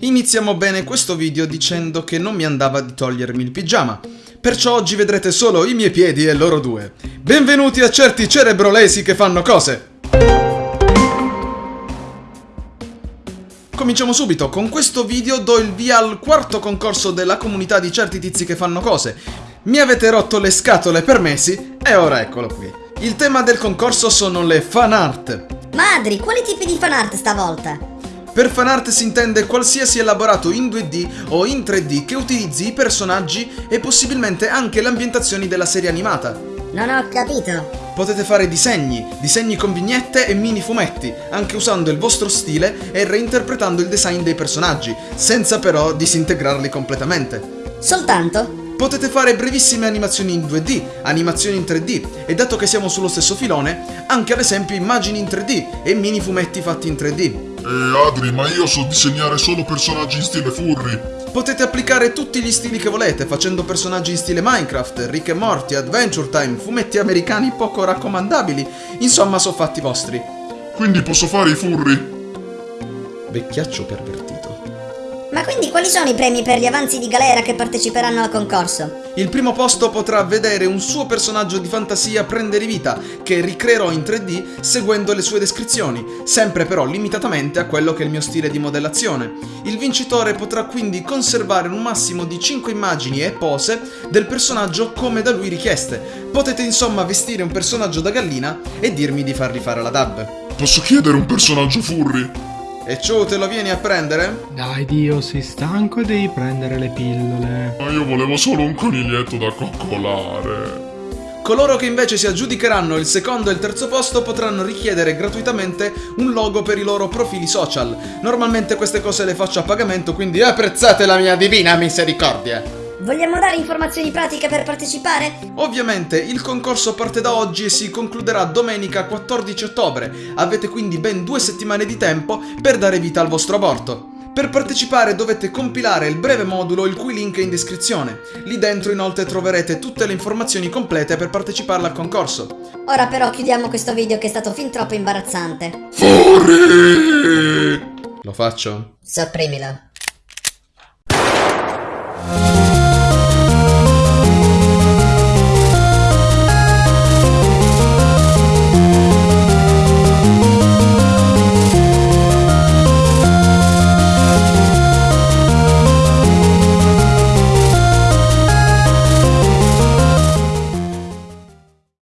Iniziamo bene questo video dicendo che non mi andava di togliermi il pigiama, perciò oggi vedrete solo i miei piedi e loro due. Benvenuti a certi cerebrolesi che fanno cose! Cominciamo subito, con questo video do il via al quarto concorso della comunità di certi tizi che fanno cose. Mi avete rotto le scatole per mesi e ora eccolo qui. Il tema del concorso sono le fan art. Madri, quali tipi di fanart stavolta? Per fanart si intende qualsiasi elaborato in 2D o in 3D che utilizzi i personaggi e possibilmente anche le ambientazioni della serie animata. Non ho capito. Potete fare disegni, disegni con vignette e mini fumetti, anche usando il vostro stile e reinterpretando il design dei personaggi, senza però disintegrarli completamente. Soltanto? Potete fare brevissime animazioni in 2D, animazioni in 3D e dato che siamo sullo stesso filone, anche ad esempio immagini in 3D e mini fumetti fatti in 3D. Eh Adri, ma io so disegnare solo personaggi in stile furry. Potete applicare tutti gli stili che volete, facendo personaggi in stile Minecraft, Rick e Morty, Adventure Time, fumetti americani poco raccomandabili, insomma so fatti vostri. Quindi posso fare i furry? Vecchiaccio pervertito. Ma quindi quali sono i premi per gli avanzi di galera che parteciperanno al concorso? Il primo posto potrà vedere un suo personaggio di fantasia prendere vita, che ricreerò in 3D seguendo le sue descrizioni, sempre però limitatamente a quello che è il mio stile di modellazione. Il vincitore potrà quindi conservare un massimo di 5 immagini e pose del personaggio come da lui richieste. Potete insomma vestire un personaggio da gallina e dirmi di fargli fare la dub. Posso chiedere un personaggio furry? E ciò te lo vieni a prendere? Dai Dio, sei stanco e devi prendere le pillole. Ma io volevo solo un coniglietto da coccolare. Coloro che invece si aggiudicheranno il secondo e il terzo posto potranno richiedere gratuitamente un logo per i loro profili social. Normalmente queste cose le faccio a pagamento, quindi apprezzate la mia divina misericordia! Vogliamo dare informazioni pratiche per partecipare? Ovviamente il concorso parte da oggi e si concluderà domenica 14 ottobre. Avete quindi ben due settimane di tempo per dare vita al vostro aborto. Per partecipare dovete compilare il breve modulo il cui link è in descrizione. Lì dentro inoltre troverete tutte le informazioni complete per partecipare al concorso. Ora però chiudiamo questo video che è stato fin troppo imbarazzante. Furry! Lo faccio? Sopprimilo.